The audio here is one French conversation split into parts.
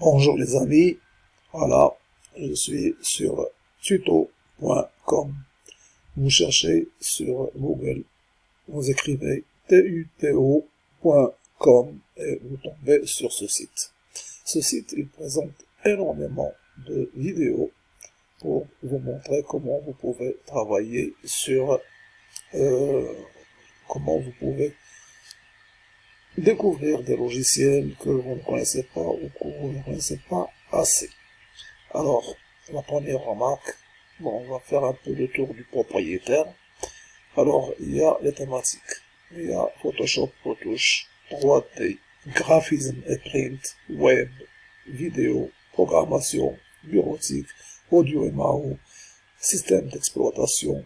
Bonjour les amis, voilà, je suis sur tuto.com. Vous cherchez sur Google, vous écrivez tuto.com et vous tombez sur ce site. Ce site, il présente énormément de vidéos pour vous montrer comment vous pouvez travailler sur euh, comment vous pouvez découvrir des logiciels que vous ne connaissez pas ou que vous ne connaissez pas assez. Alors, la première remarque, bon, on va faire un peu le tour du propriétaire. Alors, il y a les thématiques. Il y a Photoshop, Retouche, 3D, graphisme et print, web, vidéo, programmation, bureautique, audio et MAO, système d'exploitation,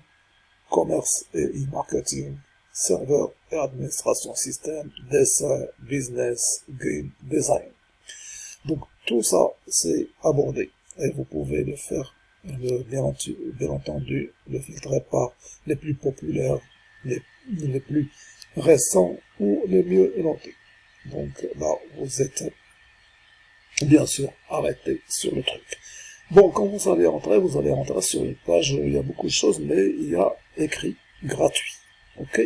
commerce et e-marketing, serveur et administration système, dessin, business, game, design. Donc tout ça, c'est abordé et vous pouvez le faire, bien, entendu, le filtrer par les plus populaires, les, les plus récents ou les mieux notés. Donc là, vous êtes bien sûr arrêté sur le truc. Bon, quand vous allez rentrer, vous allez rentrer sur une page, il y a beaucoup de choses, mais il y a écrit gratuit. Ok?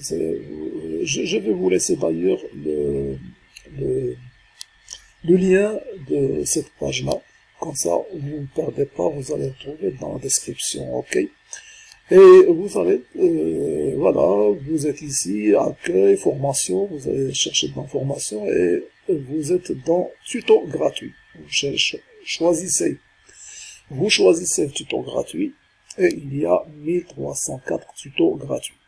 Je, vais vous laisser d'ailleurs le, lien de cette page-là. Comme ça, vous ne perdez pas, vous allez le trouver dans la description, ok? Et vous allez, euh, voilà, vous êtes ici, accueil, formation, vous allez chercher de l'information et vous êtes dans tuto gratuit. Vous choisissez, vous choisissez le tuto gratuit et il y a 1304 tutos gratuits.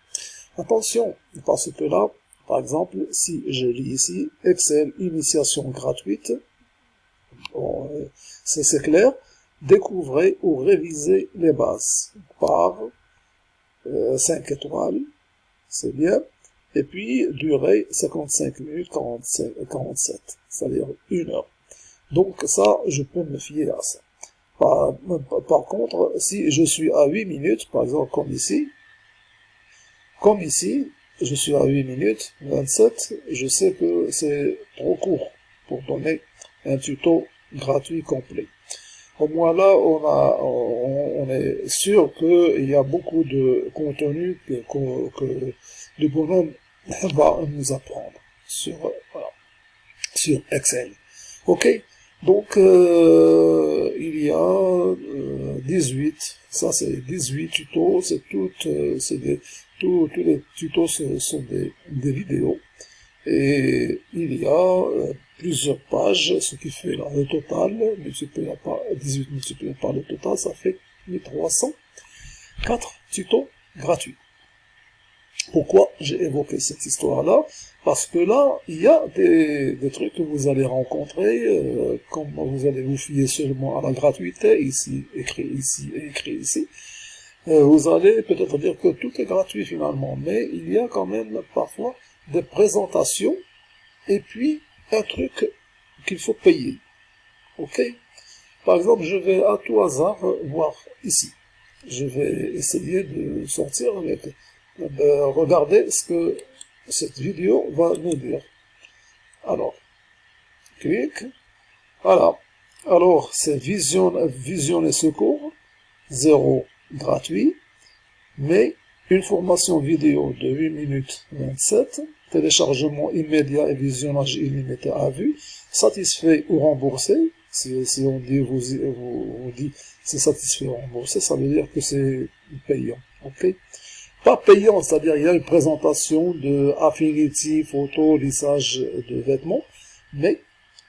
Attention, parce que là, par exemple, si je lis ici, Excel, initiation gratuite, euh, c'est clair, découvrez ou révisez les bases par 5 euh, étoiles, c'est bien, et puis durée 55 minutes 47, c'est-à-dire une heure. Donc ça, je peux me fier à ça. Par, par, contre, si je suis à 8 minutes, par exemple comme ici, comme ici, je suis à 8 minutes 27, je sais que c'est trop court pour donner un tuto gratuit complet. Au moins là, on, a, on, est sûr qu'il y a beaucoup de contenu que, que, le bonhomme va nous apprendre sur, voilà, sur Excel. Ok? Donc, euh, il y a 18, euh, ça c'est 18 tutos, c'est tout, euh, c'est des tous, les tutos sont des, vidéos. Et il y a euh, plusieurs pages, ce qui fait là, le total, multiplié par 18 multiplié par le total, ça fait 1304 tutos gratuits. Pourquoi j'ai évoqué cette histoire-là? Parce que là, il y a des, trucs que vous allez rencontrer, euh, comme vous allez vous fier seulement à la gratuité, ici, écrit ici et écrit ici, vous allez peut-être dire que tout est gratuit finalement, mais il y a quand même parfois des présentations et puis un truc qu'il faut payer. Ok? Par exemple, je vais à tout hasard voir ici. Je vais essayer de sortir avec, de regarder ce que cette vidéo va nous dire. Alors, clique. Voilà. Alors, c'est vision, vision et secours. 0 gratuit, mais une formation vidéo de 8 minutes 27, téléchargement immédiat et visionnage illimité à vue, satisfait ou remboursé, si, on dit, vous, dit c'est satisfait ou remboursé, ça veut dire que c'est payant, ok? Pas payant, c'est-à-dire il y a une présentation de Affinity, photo, lissage de vêtements, mais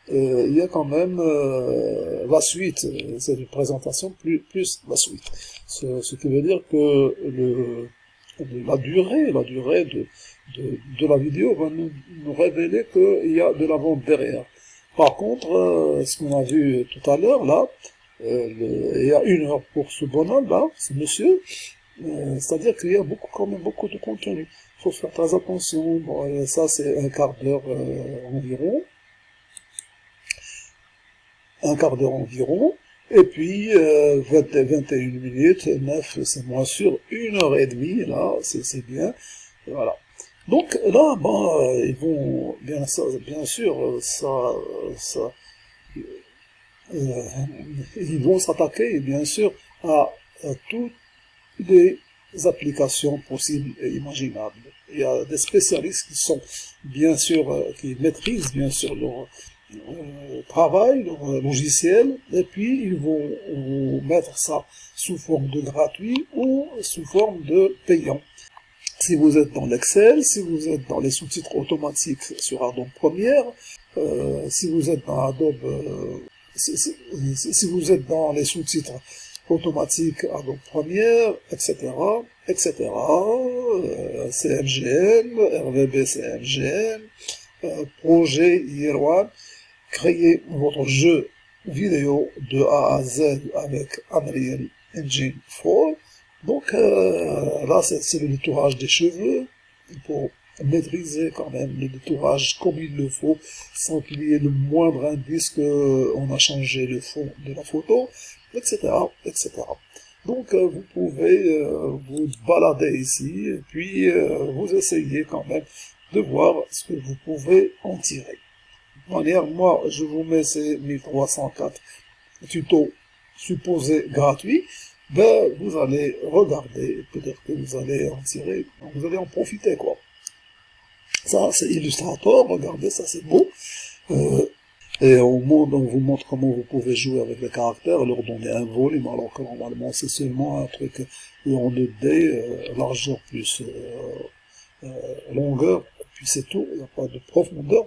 il y a quand même euh, la suite, c'est une présentation plus, plus la suite. Ce, ce, qui veut dire que le, la durée, la durée de, de, de la vidéo va nous, nous révéler qu'il y a de la vente derrière. Par contre, euh, ce qu'on a vu tout à l'heure, là, il y a une heure pour ce bonhomme, là, ce monsieur, c'est-à-dire qu'il y a beaucoup, quand même beaucoup de contenu. Il faut faire très attention. Bon, ça, c'est un quart d'heure environ un quart d'heure environ, et puis euh, 20, 21 minutes, 9 c'est moins sûr, une heure et demie, là, c'est bien, voilà. Donc là, euh, ils vont, bien, ça, bien sûr, ça, ça, ils vont s'attaquer, bien sûr, à, toutes les applications possibles et imaginables. Il y a des spécialistes qui sont, bien sûr, qui maîtrisent, bien sûr, leur travail, leur logiciel, et puis ils vont vous mettre ça sous forme de gratuit ou sous forme de payant. Si vous êtes dans l'Excel, si vous êtes dans les sous-titres automatiques sur Adobe Premiere, euh, si vous êtes dans Adobe, euh, si, vous êtes dans les sous-titres automatiques Adobe Premiere, etc., etc., euh, CMGM, RVB CMGM, euh, projet IR1, créez votre jeu vidéo de A à Z avec Unreal Engine 4, donc euh, là, c'est le détourage des cheveux pour maîtriser quand même le détourage comme il le faut, sans qu'il y ait le moindre indice qu'on a changé le fond de la photo, etc. etc. Donc euh, vous pouvez euh, vous balader ici, puis vous essayez quand même de voir ce que vous pouvez en tirer. Manière, moi, je vous mets ces 1304 tutos supposés gratuits, ben, vous allez regarder, peut-être que vous allez en tirer, vous allez en profiter, quoi. Ça, c'est Illustrator, regardez, ça c'est beau. Euh, et au monde, on vous montre comment vous pouvez jouer avec les caractères, leur donner un volume, alors que normalement c'est seulement un truc en 2D, euh, largeur plus euh, longueur, puis c'est tout, il n'y a pas de profondeur.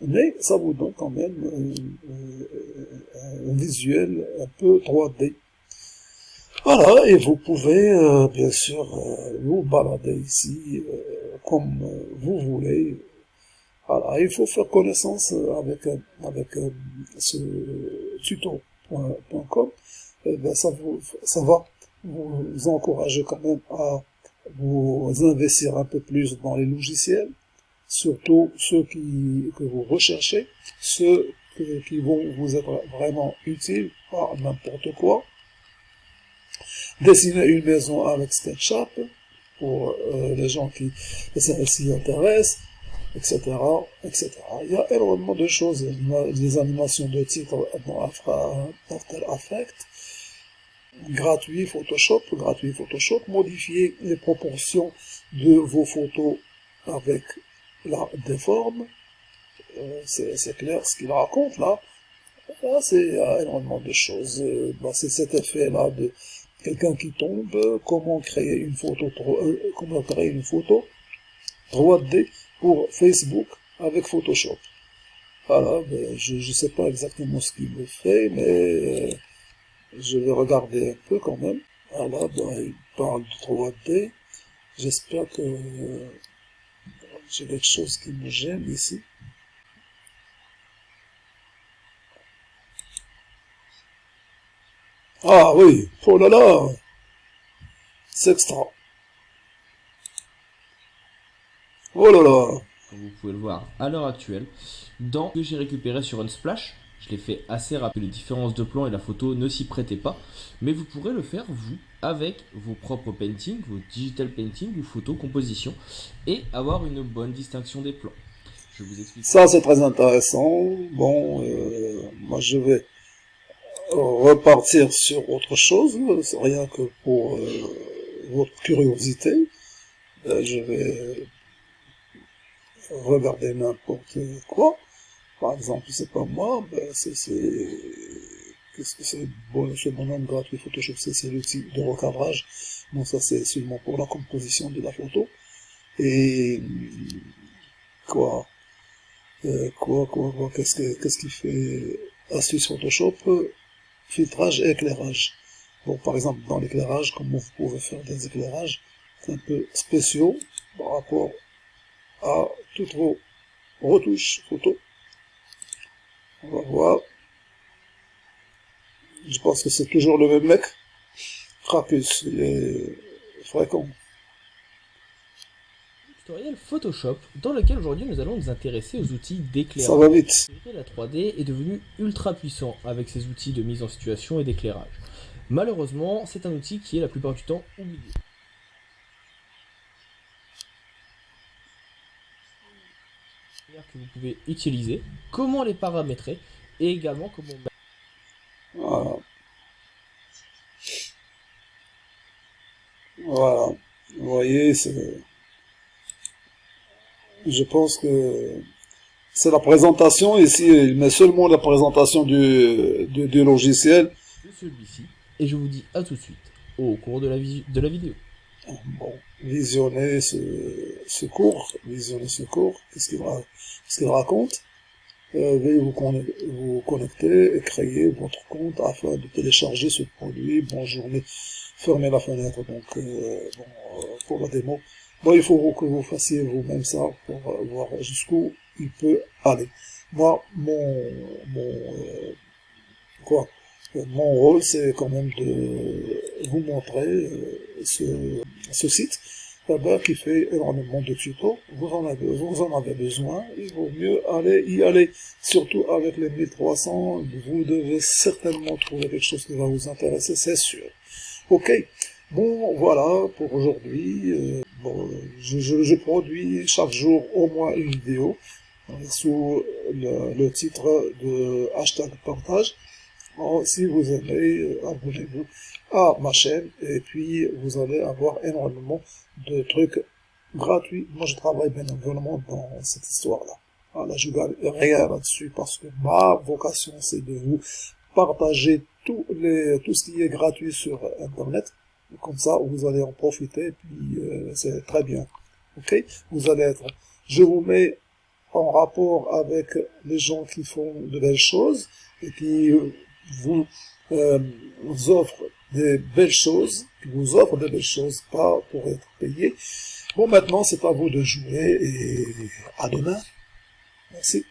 Mais ça vous donne quand même un visuel un peu 3D. Voilà, et vous pouvez euh, bien sûr euh, vous balader ici euh, comme vous voulez. Voilà, il faut faire connaissance avec, avec ce tuto.com. Ben, ça, ça va vous encourager quand même à vous investir un peu plus dans les logiciels, surtout ceux qui, que vous recherchez, ceux qui vont vous être vraiment utiles, pas n'importe quoi dessiner une maison avec SketchUp pour euh, les gens qui s'y intéressent, etc., etc. Il y a énormément de choses, des animations de titres dans After Effects, gratuit Photoshop, gratuit Photoshop, modifier les proportions de vos photos avec la déforme, euh, c'est clair ce qu'il raconte là, là c'est énormément de choses, euh, bah, c'est cet effet là de quelqu'un qui tombe, comment créer une photo, euh, comment créer une photo 3D pour Facebook avec Photoshop. Voilà, je ne sais pas exactement ce qu'il me fait, mais euh, je vais regarder un peu quand même. Voilà, ben, il parle de 3D. J'espère que j'ai quelque chose qui me gêne ici. Ah oui, oh là là, c'est extra. Oh là là. Vous pouvez le voir à l'heure actuelle. Dans ce que j'ai récupéré sur Unsplash, je l'ai fait assez rapide, les différences de plan et la photo ne s'y prêtaient pas. Mais vous pourrez le faire, vous, avec vos propres paintings, vos digital paintings ou photos composition, et avoir une bonne distinction des plans. Je vous explique. Ça, c'est très intéressant. Bon, euh, moi, je vais repartir sur autre chose, rien que pour euh, votre curiosité. Euh, je vais regarder n'importe quoi. Par exemple, c'est pas moi, ben c'est... Qu'est-ce que c'est? Bon, ce bonhomme gratuit Photoshop C'est l'outil de recadrage. Bon, ça c'est seulement pour la composition de la photo. Et quoi? Euh, Quoi, quoi, quoi? Qu'est-ce qu'il qu qu fait? Astuce Photoshop filtrage et éclairage. Bon, par exemple, dans l'éclairage, comment vous pouvez faire des éclairages? Un peu spéciaux par rapport à toutes vos retouches photo. On va voir. Je pense que c'est toujours le même mec. Cracus, il est fréquent tutoriel Photoshop dans lequel aujourd'hui nous allons nous intéresser aux outils d'éclairage. Ça va vite. La 3D est devenu ultra puissant avec ses outils de mise en situation et d'éclairage. Malheureusement, c'est un outil qui est la plupart du temps oublié. que vous pouvez utiliser, comment les paramétrer et également comment... Voilà. Voilà. Vous voyez, je pense que c'est la présentation ici, il met seulement la présentation du, du, logiciel. Celui-ci, et je vous dis à tout de suite au cours de la, de la vidéo. Bon, visionnez ce ce cours, visionnez ce cours, qu'est-ce qu'il raconte? Veuillez vous, vous, connecter et créer votre compte afin de télécharger ce produit. Bonne journée. Fermez la fenêtre donc euh, bon, euh, pour la démo. Il faut que vous fassiez vous-même ça pour euh, voir jusqu'où il peut aller. Moi, mon, mon quoi, mon rôle, c'est quand même de vous montrer ce site qui fait énormément de tutos, vous en avez, vous en avez besoin, il vaut mieux aller y aller. Surtout avec les 1300, vous devez certainement trouver quelque chose qui va vous intéresser, c'est sûr. Ok, bon voilà pour aujourd'hui. Euh, bon, je, je, produis chaque jour au moins une vidéo euh, sous le, le titre de hashtag partage. Oh, si vous aimez, euh, abonnez-vous à ma chaîne et puis vous allez avoir énormément de trucs gratuits. Moi, je travaille bénévolement dans cette histoire-là. Voilà, je gagne rien là-dessus parce que ma vocation, c'est de vous partager tout, les, tout ce qui est gratuit sur Internet. Comme ça, vous allez en profiter et puis euh, c'est très bien. Ok? Vous allez être... Je vous mets en rapport avec les gens qui font de belles choses et qui euh, vous, euh, vous offre des belles choses, vous offre des belles choses, pas pour être payé. Bon, maintenant, c'est à vous de jouer et à demain. Merci.